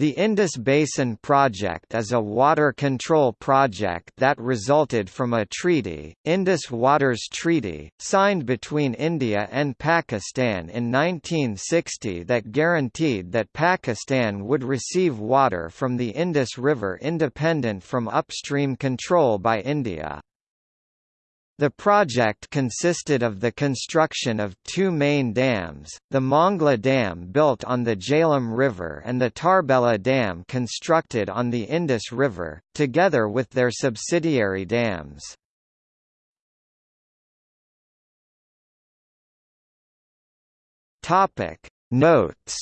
The Indus Basin Project is a water control project that resulted from a treaty, Indus Waters Treaty, signed between India and Pakistan in 1960 that guaranteed that Pakistan would receive water from the Indus River independent from upstream control by India. The project consisted of the construction of two main dams, the Mangla Dam built on the Jhelum River and the Tarbela Dam constructed on the Indus River, together with their subsidiary dams. Notes